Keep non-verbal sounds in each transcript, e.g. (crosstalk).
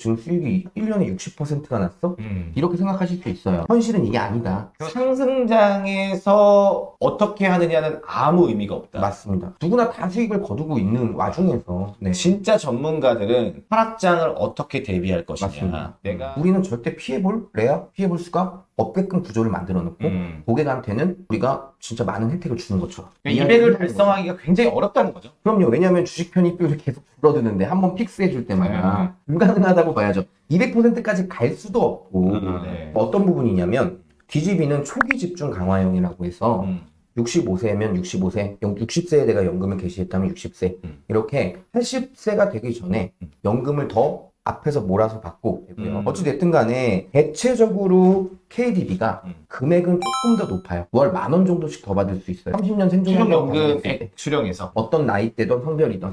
지금 수익이 1년에 60%가 났어? 음. 이렇게 생각하실 수 있어요. 현실은 이게 아니다. 상승장에서 어떻게 하느냐는 아무 의미가 없다. 맞습니다. 누구나 다 수익을 거두고 있는 와중에서 네. 진짜 전문가들은 하락장을 어떻게 대비할 것이냐. 맞습니다. 내가 우리는 절대 피해볼 레야 피해볼 수가 없게끔 구조를 만들어 놓고 음. 고객한테는 우리가 진짜 많은 혜택을 주는 것처럼 그러니까 이야기를 200을 하는 거죠. 달성하기가 굉장히 어렵다는 거죠. 그럼요. 왜냐하면 주식 편입비율이 계속 줄어드는데 한번 픽스해 줄 때마다 불가능하다고 봐야죠. 200%까지 갈 수도 없고 네. 뭐 어떤 부분이냐면 DGB는 초기 집중 강화형이라고 해서 음. 65세면 65세, 60세에 내가 연금을 개시했다면 60세 음. 이렇게 80세가 되기 전에 음. 연금을 더 앞에서 몰아서 받고 되고요. 음. 어찌됐든 간에 대체적으로 KDB가 음. 금액은 조금 더 높아요. 월 만 원 정도씩 더 받을 수 있어요. 30년 생존한다고 봤을 때 수령연금 액 수령해서. 어떤 나이대든 성별이든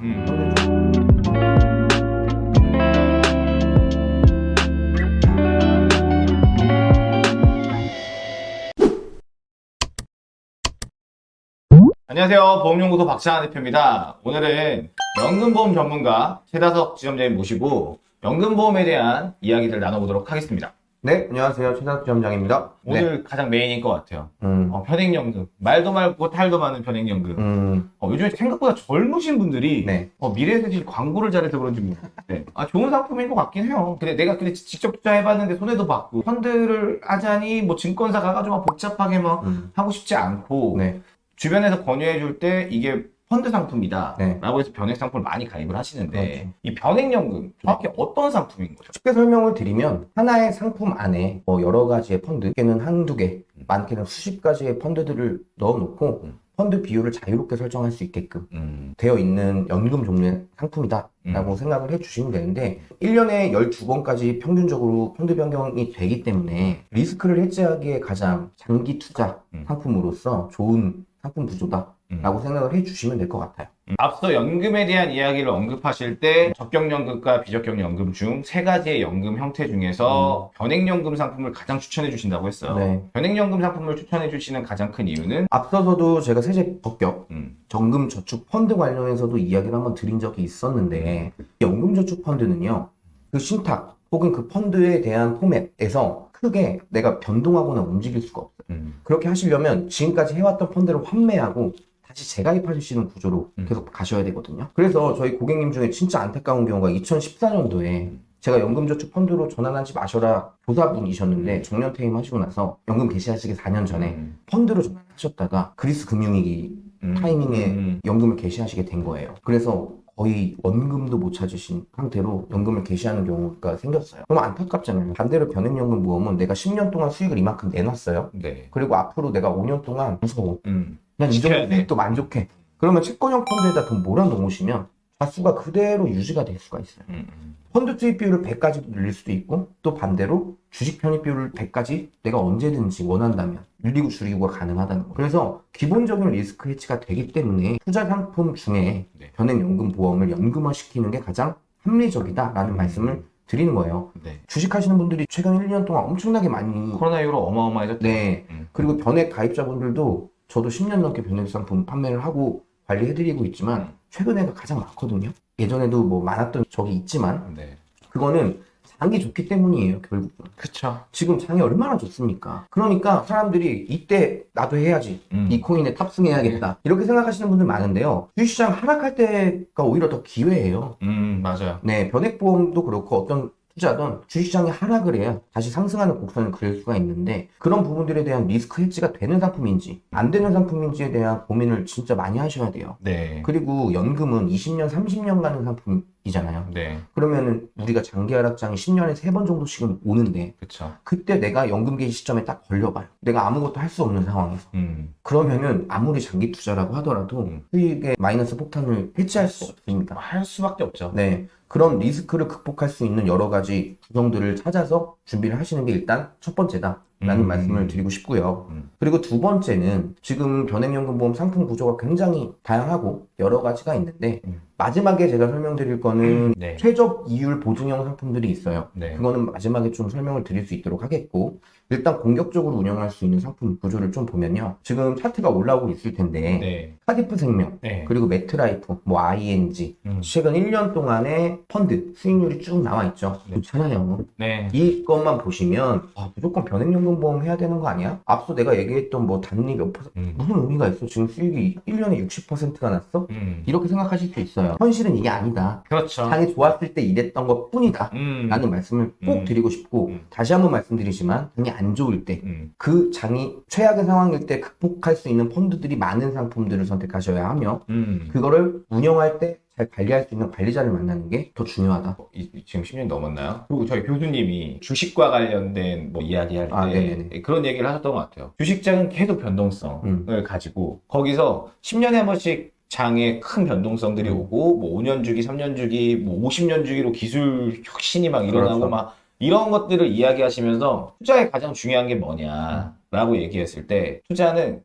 안녕하세요. 보험연구소 박찬환 대표입니다. 오늘은 연금보험 전문가 최다석 지점장님 모시고 연금보험에 대한 이야기들 나눠보도록 하겠습니다. 네, 안녕하세요. 최다수 지점장입니다. 네. 오늘 가장 메인인 것 같아요. 음, 어, 편행연금. 말도 많고 탈도 많은 편행연금. 음, 어, 요즘에 생각보다 젊으신 분들이 네. 어, 미래에셋이 광고를 잘해서 그런지 모르겠는데 아, 좋은 상품인 것 같긴 해요. 근데 내가 근데 직접 투자해봤는데 손해도 봤고 펀드를 하자니 뭐 증권사 가가지고 막 복잡하게 막 음, 하고 싶지 않고 네, 주변에서 권유해 줄 때 이게 펀드 상품이다 네. 라고 해서 변액 상품을 많이 가입을 하시는데 그렇죠. 이 변액연금 정확히 어떤 상품인 거죠? 쉽게 설명을 드리면 하나의 상품 안에 뭐 여러 가지의 펀드, 꽤는 한두 개, 많게는 수십 가지의 펀드들을 넣어놓고 음. 펀드 비율을 자유롭게 설정할 수 있게끔 음, 되어 있는 연금 종류의 상품이다 라고 생각을 해주시면 되는데 1년에 12번까지 평균적으로 펀드 변경이 되기 때문에 리스크를 해지하기에 가장 장기 투자 음. 상품으로서 좋은 상품 구조다 음. 라고 생각을 해주시면 될 것 같아요 음. 앞서 연금에 대한 이야기를 언급하실 때 적격연금과 비적격연금 중 세 가지의 연금 형태 중에서 변액연금 상품을 가장 추천해 주신다고 했어요. 음. 네. 변액연금 상품을 추천해 주시는 가장 큰 이유는 앞서서도 제가 세제 적격 음, 정금 저축 펀드 관련해서도 이야기를 한번 드린 적이 있었는데 연금 저축 펀드는요 그 신탁 혹은 그 펀드에 대한 포맷에서 크게 내가 변동하거나 움직일 수가 없어요. 음, 그렇게 하시려면 지금까지 해왔던 펀드를 환매하고 다시 재가입하시는 구조로 음. 계속 가셔야 되거든요. 그래서 저희 고객님 중에 진짜 안타까운 경우가 2014년도에 제가 연금저축 펀드로 전환하지 마셔라 조사분이셨는데 정년 퇴임 하시고 나서 연금 개시하시기 4년 전에 음, 펀드로 전환하셨다가 그리스 금융위기 음, 타이밍에 음, 연금을 개시하시게 된 거예요. 그래서 거의 원금도 못 찾으신 상태로 연금을 개시하는 경우가 생겼어요. 너무 안타깝잖아요. 반대로 변액연금 모험은 내가 10년 동안 수익을 이만큼 내놨어요. 네. 그리고 앞으로 내가 5년 동안 무서워. 음, 난이 정도. 수익도 만족해. 그러면 채권형 펀드에다 돈 몰아놓으시면 자수가 그대로 유지가 될 수가 있어요. 음, 음. 펀드 투입 비율을 100까지도 늘릴 수도 있고 또 반대로 주식 편입 비율을 100까지 내가 언제든지 원한다면 늘리고 줄이고가 가능하다는 거예요. 그래서 기본적인 리스크 해치가 되기 때문에 투자 상품 중에 네. 변액연금 보험을 연금화 시키는 게 가장 합리적이다라는 음. 말씀을 드리는 거예요. 네. 주식 하시는 분들이 최근 1년 동안 엄청나게 많이 코로나 이후로 어마어마해졌죠. 네 음. 그리고 변액 가입자분들도 저도 10년 넘게 변액 상품 판매를 하고 관리해드리고 있지만 음. 최근에가 가장 많거든요. 예전에도 뭐 많았던 적이 있지만 네. 그거는 장이 좋기 때문이에요, 결국. 그쵸. 지금 장이 얼마나 좋습니까? 그러니까 사람들이 이때 나도 해야지. 음. 이 코인에 탑승해야겠다. 이렇게 생각하시는 분들 많은데요. 주식시장 하락할 때가 오히려 더 기회예요. 음, 맞아요. 네, 변액보험도 그렇고 어떤 투자든 주식시장이 하락을 해야 다시 상승하는 곡선을 그릴 수가 있는데 그런 부분들에 대한 리스크 해지가 되는 상품인지 안 되는 상품인지에 대한 고민을 진짜 많이 하셔야 돼요. 네. 그리고 연금은 20년, 30년 가는 상품 이잖아요. 네. 그러면은 우리가 장기 하락장이 10년에 3번 정도씩은 오는데 그쵸. 그때 내가 연금 개시 시점에 딱 걸려봐요. 내가 아무것도 할 수 없는 상황에서. 음. 그러면은 아무리 장기 투자라고 하더라도 음. 수익의 마이너스 폭탄을 해치할 수 없습니다. 할 수밖에 없죠. 네. 그런 리스크를 극복할 수 있는 여러 가지 구성들을 찾아서 준비를 하시는 게 일단 첫 번째다. 라는 음. 말씀을 드리고 싶고요. 음. 그리고 두 번째는 지금 변액연금보험 상품 구조가 굉장히 다양하고 여러 가지가 있는데 음. 마지막에 제가 설명드릴 거는 네. 최저 이율 보증형 상품들이 있어요. 네. 그거는 마지막에 좀 설명을 드릴 수 있도록 하겠고 일단 공격적으로 운영할 수 있는 상품 구조를 좀 보면요. 지금 차트가 올라오고 있을 텐데 네. 카디프 생명 네. 그리고 메트라이프, 뭐 ING 음. 최근 1년 동안의 펀드 수익률이 쭉 나와 있죠. 네. 좋잖아요. 네. 이것만 보시면 아, 무조건 변액연금보험 해야 되는 거 아니야? 앞서 내가 얘기했던 뭐 단리 몇 퍼센트 음. 무슨 의미가 있어? 지금 수익이 1년에 60%가 났어? 음. 이렇게 생각하실 수 있어요. 현실은 이게 아니다. 그렇죠. 장이 좋았을 때 이랬던 것 뿐이다. 음. 라는 말씀을 꼭 음. 드리고 싶고 음. 다시 한번 말씀드리지만 장이 안 좋을 때 음. 그 장이 최악의 상황일 때 극복할 수 있는 펀드들이 많은 상품들을 선택하셔야 하며 음. 그거를 운영할 때잘 관리할 수 있는 관리자를 만나는 게 더 중요하다. 이- 이- 지금 10년 넘었나요? 그리고 저희 교수님이 주식과 관련된 뭐 이야기할 때 아. 그런 얘기를 하셨던 것 같아요. 주식장은 계속 변동성을 음. 가지고 거기서 10년에 한 번씩 장에 큰 변동성들이 음. 오고 뭐 5년 주기, 3년 주기, 뭐 50년 주기로 기술 혁신이 막 일어나고 그렇죠. 막 이런 것들을 이야기하시면서 투자에 가장 중요한 게 뭐냐. 라고 얘기했을 때 투자는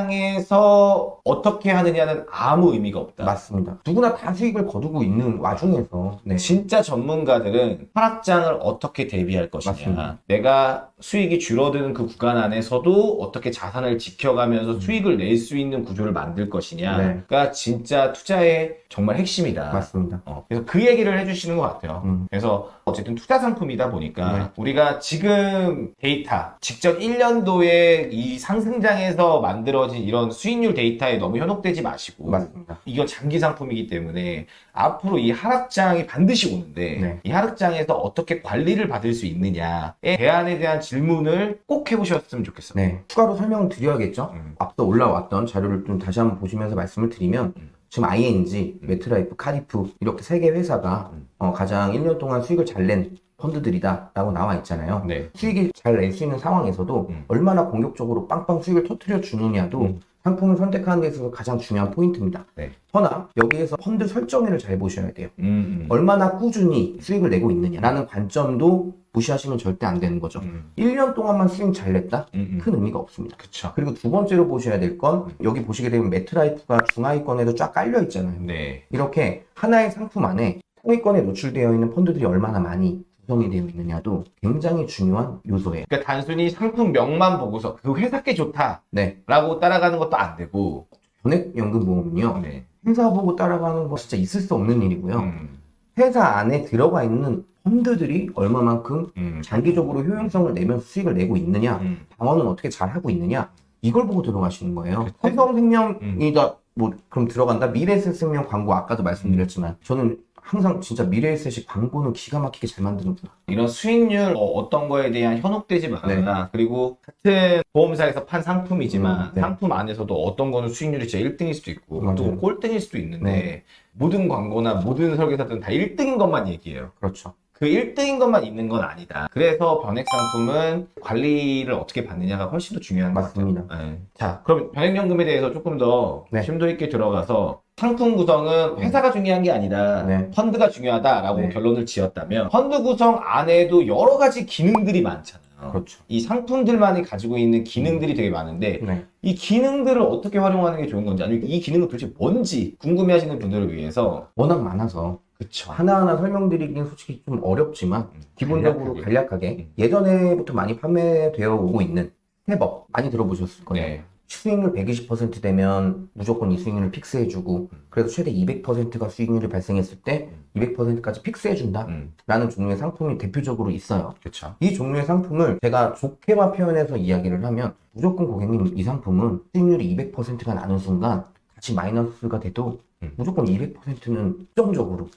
상승장에서 어떻게 하느냐는 아무 의미가 없다. 맞습니다. 누구나 다 수익을 거두고 있는 와중에서 네. 진짜 전문가들은 하락장을 어떻게 대비할 것이냐. 맞습니다. 내가 수익이 줄어드는 그 구간 안에서도 어떻게 자산을 지켜가면서 음. 수익을 낼 수 있는 구조를 만들 것이냐가 네. 진짜 투자의 정말 핵심이다. 맞습니다. 어, 그래서 그 얘기를 해주시는 것 같아요. 음. 그래서 어쨌든 투자 상품이다 보니까 네. 우리가 지금 데이터, 직전 1 년도에 이 상승장에서 만들어진 이런 수익률 데이터에 너무 현혹되지 마시고 맞습니다. 이건 장기 상품이기 때문에 앞으로 이 하락장이 반드시 오는데 네. 이 하락장에서 어떻게 관리를 받을 수 있느냐에 대안에 대한 질문을 꼭 해보셨으면 좋겠어요. 네. 추가로 설명을 드려야겠죠? 음. 앞서 올라왔던 자료를 좀 다시 한번 보시면서 말씀을 드리면 음. 지금 ING, 메트라이프, 카디프 이렇게 세 개 회사가 음. 어, 가장 1년 동안 수익을 잘 낸 펀드들이다 라고 나와 있잖아요. 네. 수익이 잘 낼 수 있는 상황에서도 음. 얼마나 공격적으로 빵빵 수익을 터트려 주느냐도 음. 상품을 선택하는 데 있어서 가장 중요한 포인트입니다. 네. 허나 여기에서 펀드 설정일을 잘 보셔야 돼요. 음, 음. 얼마나 꾸준히 수익을 내고 있느냐라는 관점도 무시하시면 절대 안 되는 거죠. 음, 1년 동안만 수익 잘 냈다? 음, 음. 큰 의미가 없습니다. 그쵸. 그리고 두 번째로 보셔야 될 건 여기 보시게 되면 매트라이프가 중하위권에도 쫙 깔려 있잖아요. 네. 이렇게 하나의 상품 안에 상위권에 노출되어 있는 펀드들이 얼마나 많이 구성이 되어 있느냐도 굉장히 중요한 요소예요. 그러니까 단순히 상품명만 보고서 그 회사께 좋다라고 네. 따라가는 것도 안 되고 전액연금보험은요. 네. 회사 보고 따라가는 거 진짜 있을 수 없는 일이고요. 음, 회사 안에 들어가 있는 펀드들이 얼마만큼 음, 장기적으로 효용성을 내면서 수익을 내고 있느냐, 음. 방어는 어떻게 잘 하고 있느냐, 이걸 보고 들어가시는 거예요. 그쵸. 삼성생명이다, 뭐, 그럼 들어간다? 미래에셋생명 광고 아까도 말씀드렸지만, 저는 항상 진짜 미래에셋이 광고는 기가 막히게 잘 만드는구나. 이런 수익률 어, 떤 거에 대한 현혹되지 말아라. 그리고 같은 보험사에서 판 상품이지만 네. 음, 네. 상품 안에서도 어떤 거는 수익률이 진짜 1등일 수도 있고 맞아요. 또 꼴등일 수도 있는데 네. 모든 광고나 모든 설계사들은 다 1등인 것만 얘기해요. 그렇죠. 그 1등인 것만 있는 건 아니다. 그래서 변액 상품은 관리를 어떻게 받느냐가 훨씬 더 중요한 것 같아요. 맞습니다. 네. 자, 그럼 변액연금에 대해서 조금 더 네. 심도 있게 들어가서 상품 구성은 회사가 중요한 게 아니라 네. 펀드가 중요하다라고 네. 결론을 지었다면 펀드 구성 안에도 여러 가지 기능들이 많잖아요. 그렇죠. 이 상품들만이 가지고 있는 기능들이 되게 많은데 네. 이 기능들을 어떻게 활용하는 게 좋은 건지 아니면 이 기능은 도대체 뭔지 궁금해하시는 분들을 위해서 워낙 많아서 그쵸. 하나하나 설명드리긴 솔직히 좀 어렵지만, 기본적으로 간략하게. 간략하게, 음. 예전에부터 많이 판매되어 오고 있는 step up 많이 들어보셨을 거예요. 네. 수익률 120% 되면 무조건 이 수익률을 fix해주고 그래도 최대 200%가 수익률이 발생했을 때 200%까지 fix해준다? 음, 라는 종류의 상품이 대표적으로 있어요. 그쵸. 이 종류의 상품을 제가 좋게만 표현해서 이야기를 하면 무조건 고객님 이 상품은 수익률이 200%가 나는 순간 같이 마이너스가 돼도 음. 무조건 200%는 수정적으로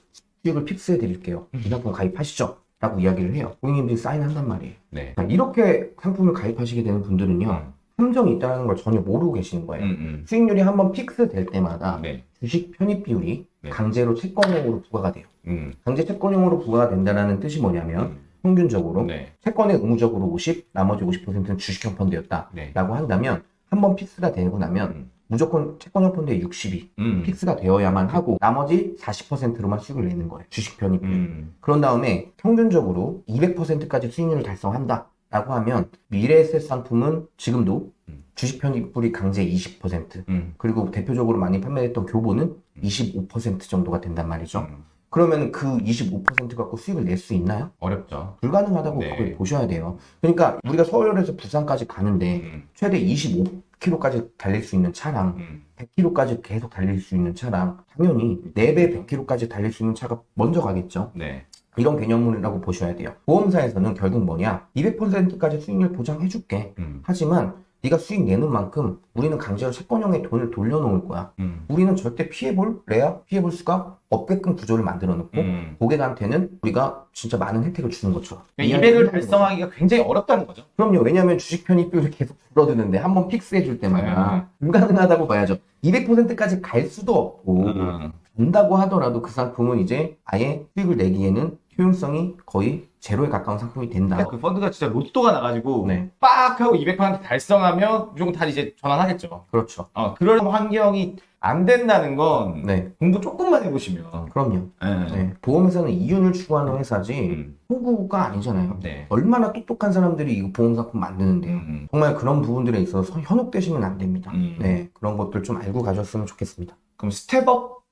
수익을 fix해 드릴게요. 이 상품 가입하시죠? 라고 이야기를 해요. 고객님들이 사인한단 말이에요. 네. 자, 이렇게 상품을 가입하시게 되는 분들은요 음, 함정이 있다는 걸 전혀 모르고 계시는 거예요. 음, 음. 수익률이 한번 fix 될 때마다 네. 주식 편입 비율이 네. 강제로 채권형으로 부과가 돼요. 음, 강제 채권형으로 부과가 된다는 뜻이 뭐냐면 음. 평균적으로 네. 채권의 의무적으로 50, 나머지 50%는 주식형 펀드였다라고 네. 한다면 한번 fix가 되고 나면 음. 무조건 채권형 펀드의 60이 음. fix가 되어야만 하고 나머지 40%로만 수익을 내는 거예요. 주식 편입 비율. 음. 그런 다음에 평균적으로 200%까지 수익률을 달성한다. 라고 하면 미래에셋 상품은 지금도 음. 주식 편입률이 강제 20% 음. 그리고 대표적으로 많이 판매했던 교보는 25% 정도가 된단 말이죠. 음. 그러면 그 25% 갖고 수익을 낼 수 있나요? 어렵죠. 불가능하다고 네. 그걸 보셔야 돼요. 그러니까 우리가 서울에서 부산까지 가는데 음. 최대 25km까지 달릴 수 있는 차랑 음. 100km까지 계속 달릴 수 있는 차랑 당연히 4배 100km까지 달릴 수 있는 차가 먼저 가겠죠. 네. 이런 개념이라고 보셔야 돼요. 보험사에서는 결국 뭐냐? 200%까지 수익률 보장해줄게. 음. 하지만 네가 수익 내는 만큼 우리는 강제로 채권형에 돈을 돌려놓을 거야. 음. 우리는 절대 피해볼래야 피해볼 수가 없게끔 구조를 만들어 놓고 음. 고객한테는 우리가 진짜 많은 혜택을 주는 거죠. 200을 달성하기가 굉장히 어렵다는 거죠. 그럼요. 왜냐하면 주식 편입률이 계속 줄어드는데 한번 픽스해 줄 때마다 불가능하다고 봐야죠. 200%까지 갈 수도 없고 음. 된다고 하더라도 그 상품은 이제 아예 수익을 내기에는 효용성이 거의 제로에 가까운 상품이 된다. 그 펀드가 진짜 로또가 나가지고 네. 빡 하고 200% 달성하면 무조건 다 이제 전환하겠죠. 그렇죠. 어, 그런 환경이 안 된다는 건 네, 공부 조금만 해보시면. 그럼요. 네. 네. 보험회사는 이윤을 추구하는 회사지 음. 호구가 아니잖아요. 네. 얼마나 똑똑한 사람들이 이거 보험 상품 만드는데요. 음. 정말 그런 부분들에 있어서 현혹되시면 안 됩니다. 음. 네, 그런 것들 좀 알고 가셨으면 좋겠습니다. 그럼 step up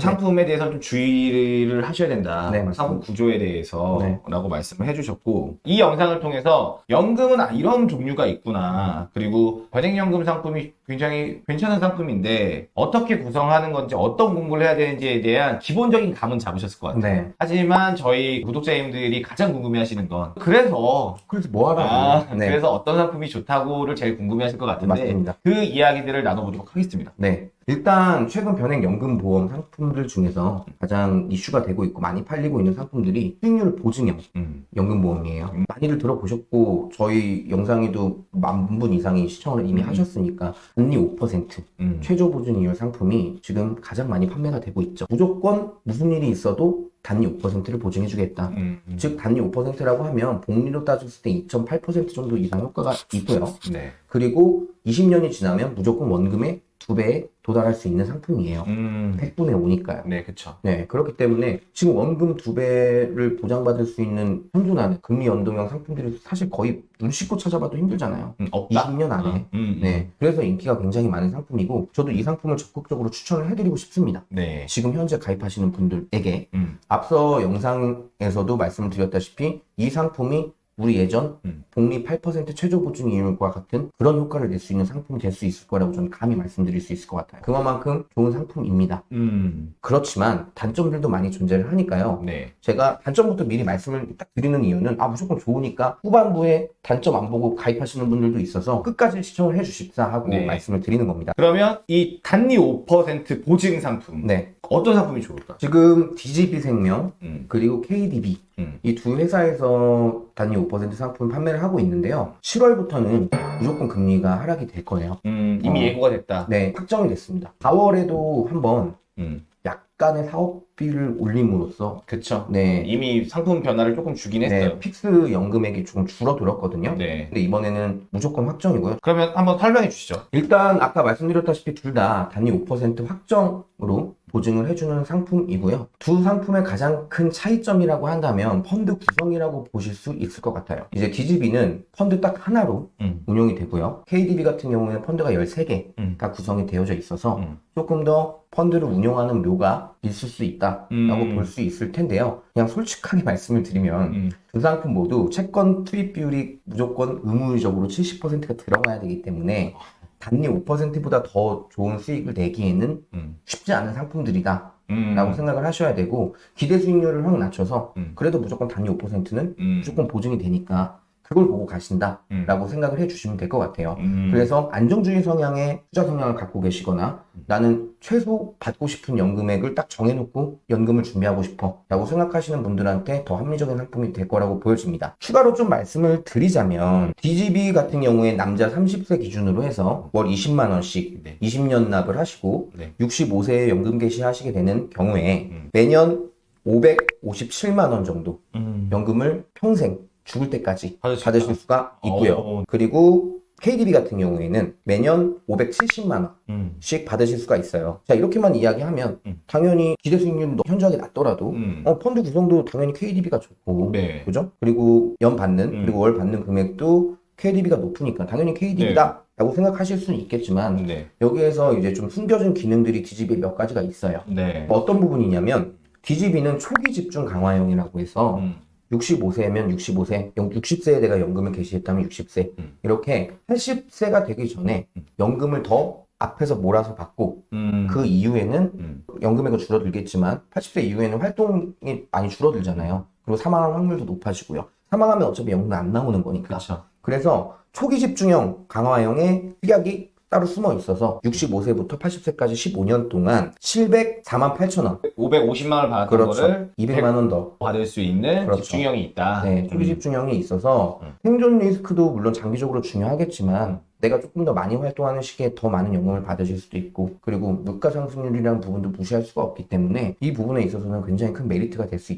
상품에 대해서 좀 주의를 하셔야 된다. 네. 상품 구조에 대해서 네. 라고 말씀을 해주셨고 이 영상을 통해서 연금은 아, 이런 종류가 있구나. 그리고 과징연금 상품이 굉장히 괜찮은 상품인데 어떻게 구성하는 건지 어떤 공부를 해야 되는지에 대한 기본적인 감은 잡으셨을 것 같아요. 네. 하지만 저희 구독자님들이 가장 궁금해하시는 건 그래서 그래서 뭐 하라고? 아, 네, 그래서 어떤 상품이 좋다고를 제일 궁금해하실 것 같은데 맞습니다. 그 이야기들을 나눠보도록 하겠습니다. 네. 일단 최근 변액 연금 보험 상품들 중에서 가장 이슈가 되고 있고 많이 팔리고 있는 상품들이 수익률 보증형 음. 연금 보험이에요. 많이들 들어보셨고 저희 영상에도 만 분 이상이 시청을 이미 음. 하셨으니까 금리 5% 음. 최저 보증이율 상품이 지금 가장 많이 판매가 되고 있죠. 무조건 무슨 일이 있어도 단위 5%를 보증해주겠다. 음. 음. 즉 단위 5%라고 하면 복리로 따졌을 때 2.8% 정도 이상 효과가 있고요. 네. 그리고 20년이 지나면 무조건 원금의 두 배에 도달할 수 있는 상품이에요. 음. 100분의 5니까요. 네, 그쵸. 네, 그렇기 때문에 지금 원금 두 배를 보장받을 수 있는 현존하는 금리 연동형 상품들이 사실 거의 눈 씻고 찾아봐도 힘들잖아요. 음, 없다. 20년 안에. 음, 음. 네, 그래서 인기가 굉장히 많은 상품이고 저도 이 상품을 적극적으로 추천을 해드리고 싶습니다. 네. 지금 현재 가입하시는 분들에게 음. 앞서 영상에서도 말씀을 드렸다시피 이 상품이 우리 예전 음. 복리 8% 최저 보증 이율과 같은 그런 효과를 낼 수 있는 상품이 될 수 있을 거라고 저는 감히 말씀드릴 수 있을 것 같아요. 그만큼 좋은 상품입니다. 음. 그렇지만 단점들도 많이 존재를 하니까요. 네. 제가 단점부터 미리 말씀을 딱 드리는 이유는 아 무조건 좋으니까 후반부에 단점 안 보고 가입하시는 분들도 있어서 끝까지 시청을 해주십사 하고 네. 말씀을 드리는 겁니다. 그러면 이 단리 5% 보증 상품 네, 어떤 상품이 좋을까? 지금 DGB 생명 음. 그리고 KDB 음. 이두 회사에서 단위 5% 상품 판매를 하고 있는데요. 7월부터는 무조건 금리가 하락이 될 거예요. 음, 이미 어. 예고가 됐다. 네, 확정이 됐습니다. 4월에도 한번 음. 약간의 사업비를 올림으로써 그쵸. 네, 이미 상품 변화를 조금 주긴 했어요. 네, fix 연금액이 조금 줄어들었거든요. 네. 근데 이번에는 무조건 확정이고요. 그러면 한번 설명해 주시죠. 일단 아까 말씀드렸다시피 둘 다 단리 5% 확정으로 보증을 해주는 상품이고요. 두 상품의 가장 큰 차이점이라고 한다면 펀드 구성이라고 보실 수 있을 것 같아요. 이제 DGB는 펀드 딱 하나로 음. 운용이 되고요. KDB 같은 경우에는 펀드가 13개가 음. 구성이 되어져 있어서 음. 조금 더 펀드를 운용하는 묘가 있을 수 있다라고 음. 볼수 있을 텐데요. 그냥 솔직하게 (laughs) 말씀을 드리면 음. 두 상품 모두 채권 투입 비율이 무조건 의무적으로 70%가 들어가야 되기 때문에 단리 5%보다 더 좋은 수익을 내기에는 음. 쉽지 않은 상품들이다 음. 라고 생각을 하셔야 되고 기대 수익률을 확 낮춰서 음. 그래도 무조건 단위 5%는 음. 무조건 보증이 되니까 그걸 보고 가신다 음. 라고 생각을 해주시면 될 것 같아요 음. 그래서 안정주의 성향의 투자 성향을 갖고 계시거나 나는 최소 받고 싶은 연금액을 딱 정해놓고 연금을 준비하고 싶어 라고 생각하시는 분들한테 더 합리적인 상품이 될 거라고 보여집니다. 추가로 좀 말씀을 드리자면 DGB 같은 경우에 남자 30세 기준으로 해서 월 20만원씩 네. 20년 납을 하시고 네. 65세에 연금 개시하시게 되는 경우에 음. 매년 557만 원 정도 음. 연금을 평생 죽을 때까지 받으실 있다. 수가 있고요. 어. 그리고 KDB 같은 경우에는 매년 570만 원씩 음. 받으실 수가 있어요. 자 이렇게만 이야기하면 음. 당연히 기대 수익률도 현저하게 낮더라도 음. 어, 펀드 구성도 당연히 KDB가 좋고 네. 그죠? 그리고 연 받는 음. 그리고 월 받는 금액도 KDB가 높으니까 당연히 KDB다 라고 생각하실 수는 있겠지만 네. 여기에서 이제 좀 숨겨진 기능들이 DGB에 몇 가지가 있어요. 네. 어떤 부분이냐면 DGB는 초기 집중 강화형이라고 해서 음. 65세면 65세, 60세에 내가 연금을 개시했다면 60세 음. 이렇게 80세가 되기 전에 음. 연금을 더 앞에서 몰아서 받고 음. 그 이후에는 음. 연금액은 줄어들겠지만 80세 이후에는 활동이 많이 줄어들잖아요. 그리고 사망할 확률도 높아지고요. 사망하면 어차피 연금 안 나오는 거니까. 그렇죠. 그래서 초기 집중형 강화형의 특약이 따로 숨어 있어서 65세부터 80세까지 15년 동안 704만 8천 원. 550만 원을 받았던 그렇죠. 거를 200만 원 더. 받을 수 있는 그렇죠. 집중형이 있다. 네, 초기 음. 집중형이 있어서 음. 생존 리스크도 물론 장기적으로 중요하겠지만 내가 조금 더 많이 활동하는 시기에 더 많은 연금을 받으실 수도 있고 그리고 물가 상승률이라는 부분도 무시할 수가 없기 때문에 이 부분에 있어서는 굉장히 큰 메리트가 될수 음.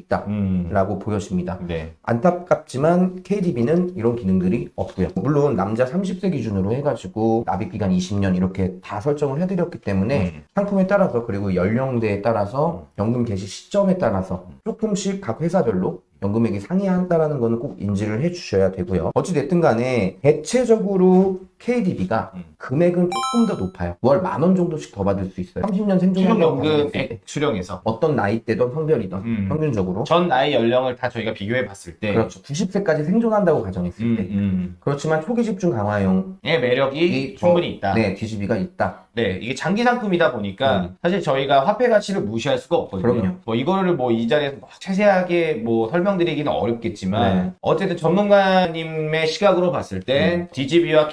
있다라고 보여집니다. 네. 안타깝지만 KDB는 이런 기능들이 없고요. 물론 남자 30세 기준으로 해가지고 납입 기간 20년 이렇게 다 설정을 해드렸기 때문에 음. 상품에 따라서 그리고 연령대에 따라서 연금 개시 시점에 따라서 조금씩 각 회사별로 연금액이 상이한다라는 거는 꼭 인지를 해주셔야 되고요. 어찌됐든 간에 대체적으로 KDB가 음. 금액은 조금 더 높아요. 월 만 원 정도씩 더 받을 수 있어요. 30년 생존연금 받을 수 있을 때. 수령연금액 수령에서 어떤 나이대든 성별이든 음. 평균적으로 전 나이 연령을 다 저희가 비교해 봤을 때 그렇죠. 90세까지 생존한다고 가정했을 음, 때 음. 그렇지만 초기 집중 강화형 의 매력이 충분히 있다. 네 DGB가 있다. 네, 이게 장기 상품이다 보니까 음. 사실 저희가 화폐 가치를 무시할 수가 없거든요. 그럼요. 뭐 이거를 뭐 이 자리에서 막 세세하게 뭐 설명드리기는 어렵겠지만 네. 어쨌든 전문가님의 시각으로 봤을 땐 음. DGB와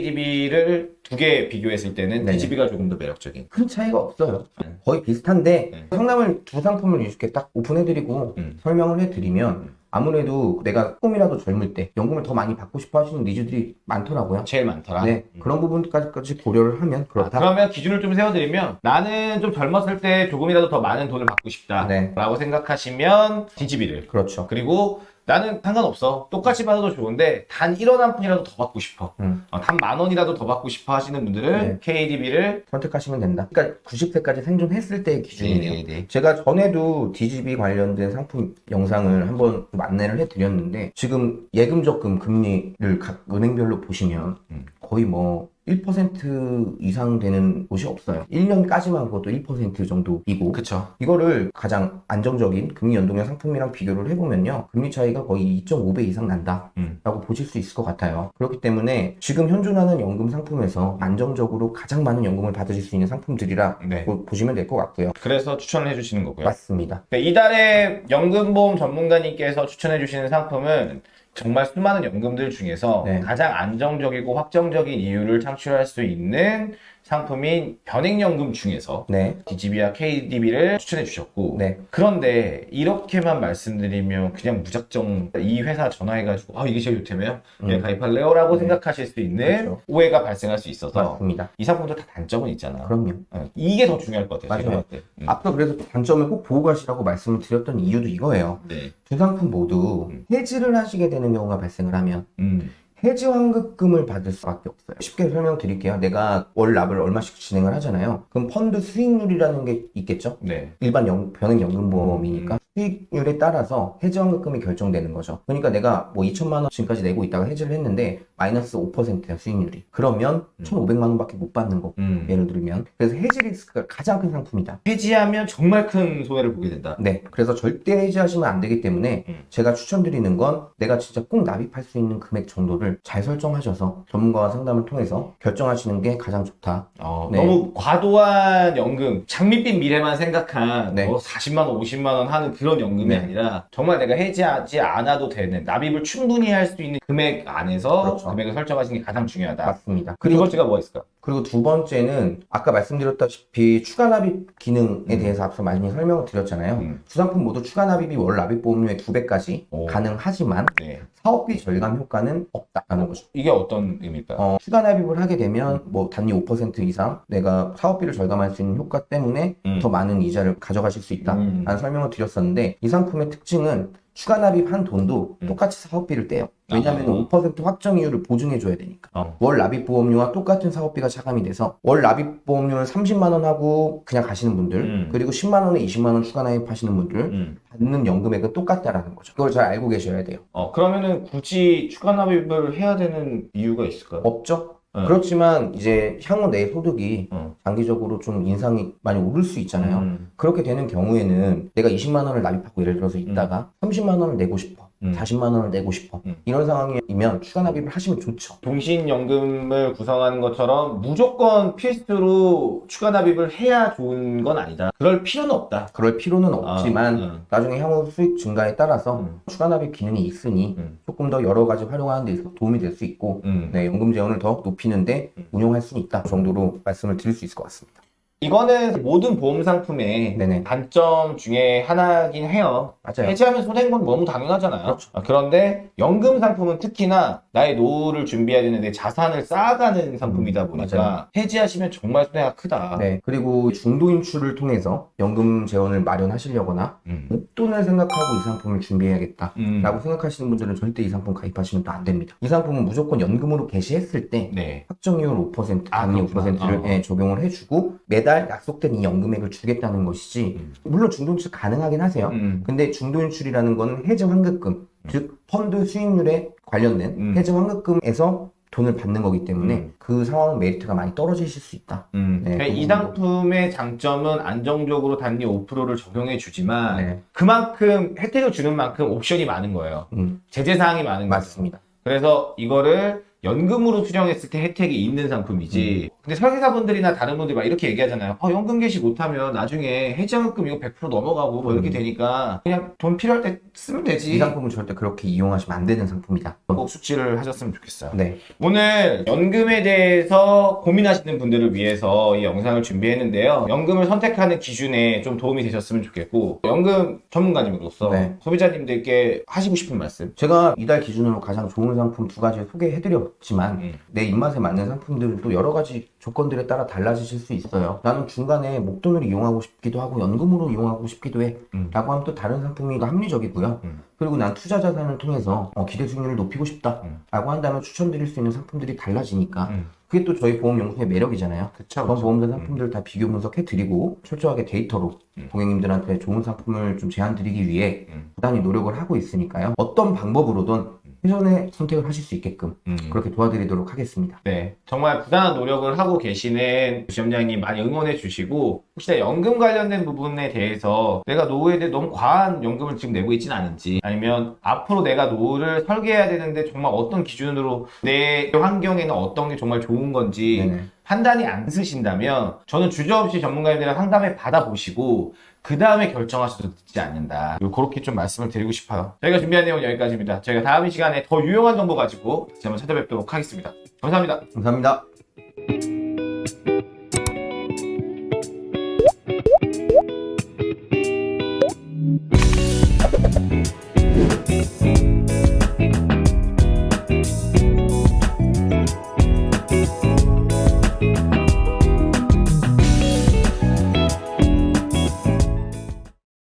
KDB를 두 개 비교했을 때는 네. DGB가 조금 더 매력적인. 큰 차이가 없어요. 네. 거의 비슷한데 네. 상담을 두 상품을 이렇게 딱 오픈해드리고 음. 설명을 해드리면 음. 아무래도 내가 조금이라도 젊을 때 연금을 더 많이 받고 싶어 하시는 니즈들이 많더라고요. 제일 많더라. 네 음. 그런 부분까지 고려를 하면 아, 그렇다. 그러면 기준을 좀 세워드리면 나는 좀 젊었을 때 조금이라도 더 많은 돈을 받고 싶다 네. 라고 생각하시면 DGB를 그렇죠. 그리고 나는 상관없어 똑같이 받아도 좋은데 단 1원 한 푼이라도 더 받고 싶어 음. 어, 단만 원이라도 더 받고 싶어 하시는 분들은 네. KDB를 선택하시면 된다. 그러니까 90세까지 생존했을 때의 기준이에요. 네. 제가 전에도 DGB 관련된 상품 영상을 한번 좀 안내를 해드렸는데 지금 예금 적금 금리를 각 은행별로 보시면 음. 거의 뭐 1% 이상 되는 곳이 없어요. 1년까지만 그것도 1% 정도이고 그쵸 이거를 가장 안정적인 금리 연동형 상품이랑 비교를 해보면요. 금리 차이가 거의 2.5배 이상 난다. 음. 라고 보실 수 있을 것 같아요. 그렇기 때문에 지금 현존하는 연금 상품에서 안정적으로 가장 많은 연금을 받으실 수 있는 상품들이라 네. 보- 보시면 될 것 같고요. 그래서 추천을 해주시는 거고요 맞습니다. 네, 이달에 연금보험 전문가님께서 추천해 주시는 상품은 정말 수많은 연금들 중에서 네. 가장 안정적이고 확정적인 이유를 창출할 수 있는 상품인 변액연금 중에서 네. DGB와 KDB를 추천해 주셨고 네. 그런데 이렇게만 말씀드리면 그냥 무작정 이 회사 전화해가지고 아 이게 제일 좋다며요? 예, 음. 가입할래요? 라고 네. 생각하실 수 있는 그렇죠. 오해가 발생할 수 있어서 맞습니다. 이 상품도 다 단점은 있잖아 그럼요. 어, 이게 더 중요할 것 같아요 맞아요. 음. 앞서 그래서 단점을 꼭 보고 가시라고 말씀을 드렸던 이유도 이거예요. 네. 두 상품 모두 음. 해지를 하시게 되는 경우가 발생을 하면 음. 해지 환급금을 받을 수밖에 없어요. 쉽게 설명드릴게요. 내가 월 납을 얼마씩 진행을 하잖아요. 그럼 펀드 수익률이라는 게 있겠죠? 네. 일반 연, 변액연금보험이니까 수익률에 따라서 해지 환급금이 결정되는 거죠. 그러니까 내가 뭐 2천만 원 지금까지 내고 있다가 해지를 했는데 마이너스 5%야 수익률이. 그러면 음. 1,500만 원밖에 못 받는 거. 음. 예를 들면 그래서 해지 리스크가 가장 큰 상품이다. 해지하면 정말 큰 손해를 보게 된다. 네, 그래서 절대 해지하시면 안 되기 때문에 음. 제가 추천드리는 건 내가 진짜 꼭 납입할 수 있는 금액 정도를 잘 설정하셔서 전문가와 상담을 통해서 결정하시는 게 가장 좋다. 어, 네. 너무 과도한 연금, 장밋빛 미래만 생각한 네. 뭐 40만 원, 50만 원 하는 그런 연금이 네. 아니라 정말 내가 해지하지 않아도 되는 납입을 충분히 할 수 있는 금액 안에서 그렇죠. 금액을 설정하시는 게 가장 중요하다. 맞습니다. 그리고 두 번째가 뭐 있을까? 그리고 두 번째는 아까 말씀드렸다시피 추가 납입 기능에 음. 대해서 앞서 많이 설명을 드렸잖아요. 음. 두 상품 모두 추가 납입이 월 납입 보험료의 두 배까지 오. 가능하지만 네. 사업비 절감 효과는 없다라는 거죠. 이게 어떤 의미일까요? 어, 추가 납입을 하게 되면 뭐 단위 5% 이상 내가 사업비를 절감할 수 있는 효과 때문에 음. 더 많은 이자를 가져가실 수 있다라는 음. 설명을 드렸었는데 이 상품의 특징은 추가 납입한 돈도 음. 똑같이 사업비를 떼요. 왜냐하면 아. 5% 확정이율을 보증해줘야 되니까. 어. 월 납입 보험료와 똑같은 사업비가 차감이 돼서 월 납입 보험료를 30만 원 하고 그냥 가시는 분들 음. 그리고 10만 원에 20만 원 추가 납입하시는 분들 음. 받는 연금액은 똑같다라는 거죠. 그걸 잘 알고 계셔야 돼요. 어, 그러면은 굳이 추가 납입을 해야 되는 이유가 있을까요? 없죠? 네. 그렇지만 이제 향후 내 소득이 어. 장기적으로 좀 인상이 많이 오를 수 있잖아요. 음. 그렇게 되는 경우에는 내가 20만 원을 납입하고 예를 들어서 있다가 30만 원을 내고 싶어. 음. 40만 원을 내고 싶어. 음. 이런 상황이면 추가 납입을 하시면 좋죠. 동신연금을 구성하는 것처럼 무조건 필수로 추가 납입을 해야 좋은 건 아니다. 그럴 필요는 없다. 그럴 필요는 없지만 아, 음. 나중에 향후 수익 증가에 따라서 음. 추가 납입 기능이 있으니 음. 조금 더 여러 가지 활용하는 데 있어서 도움이 될 수 있고 음. 네, 연금 재원을 더 높이는데 음. 운용할 수는 있다 그 정도로 말씀을 드릴 수 있을 것 같습니다. 이거는 모든 보험 상품의 네네. 단점 중에 하나긴 해요. 맞아요. 해지하면 손해인 건 너무 당연하잖아요. 그렇죠. 아, 그런데 연금 상품은 특히나 나의 노후를 준비해야 되는데 자산을 쌓아가는 상품이다 보니까 음, 맞아요. 해지하시면 정말 손해가 크다. 네, 그리고 중도 인출을 통해서 연금 재원을 마련하시려거나 음. 목돈을 생각하고 이 상품을 준비해야겠다. 음. 라고 생각하시는 분들은 절대 이 상품 가입하시면 또 안 됩니다. 이 상품은 무조건 연금으로 개시했을 때 네. 확정이율 5%, 아, 단위 그렇구나. 5%를 어. 예, 적용을 해주고 매달 약속된 이 연금액을 주겠다는 것이지 음. 물론 중도 인출 가능하긴 하세요. 음. 근데 중도 인출이라는 거는 해지 환급금, 즉 펀드 수익률에 관련된 음. 해지 환급금에서 돈을 받는 거기 때문에 음. 그 상황은 메리트가 많이 떨어지실 수 있다. 음. 네, 그러니까 그이 부분도. 상품의 장점은 안정적으로 단위 5%를 적용해 주지만 네, 그만큼 혜택을 주는 만큼 옵션이 많은 거예요. 음, 제재 사항이 많은 거죠. 맞습니다. 그래서 이거를 연금으로 수령했을 때 혜택이 있는 상품이지. 근데 설계사분들이나 다른 분들이 막 이렇게 얘기하잖아요. 어, 연금 개시 못하면 나중에 해지환급금 이거 100% 넘어가고 뭐 이렇게 음. 되니까 그냥 돈 필요할 때 쓰면 되지. 이 상품은 절대 그렇게 이용하시면 안 되는 상품이다. 꼭 숙지를 하셨으면 좋겠어요. 네, 오늘 연금에 대해서 고민하시는 분들을 위해서 이 영상을 준비했는데요. 연금을 선택하는 기준에 좀 도움이 되셨으면 좋겠고, 연금 전문가님으로서 네. 소비자님들께 하시고 싶은 말씀. 제가 이달 기준으로 가장 좋은 상품 두 가지 소개해드 렸지만 음. 내 입맛에 맞는 상품들은 또 여러 가지 조건들에 따라 달라지실 수 있어요. 나는 중간에 목돈을 이용하고 싶기도 하고 연금으로 이용하고 싶기도 해. 음. 라고 하면 또 다른 상품이 더 합리적이고요. 음. 그리고 난 투자 자산을 통해서 어, 기대 수익률을 높이고 싶다. 음. 라고 한다면 추천드릴 수 있는 상품들이 달라지니까 음. 그게 또 저희 보험연구소의 매력이잖아요. 그쵸. 그런 보험사 상품들 다 비교 분석해드리고 철저하게 데이터로 음. 고객님들한테 좋은 상품을 좀 제안 드리기 위해 음. 부단히 노력을 하고 있으니까요. 어떤 방법으로든 최선의 선택을 하실 수 있게끔 음. 그렇게 도와드리도록 하겠습니다. 네, 정말 부단한 노력을 하고 계시는 지점장님 많이 응원해 주시고 혹시나 연금 관련된 부분에 대해서 내가 노후에 대해 너무 과한 연금을 지금 내고 있지는 않은지 아니면 앞으로 내가 노후를 설계해야 되는데 정말 어떤 기준으로 내 환경에는 어떤 게 정말 좋은 건지 네네. 판단이 안 쓰신다면 저는 주저없이 전문가님들이랑 상담을 받아보시고 그 다음에 결정하셔도 늦지 않는다. 그렇게 좀 말씀을 드리고 싶어요. 저희가 준비한 내용은 여기까지입니다. 저희가 다음 이 시간에 더 유용한 정보 가지고 다시 한번 찾아뵙도록 하겠습니다. 감사합니다. 감사합니다.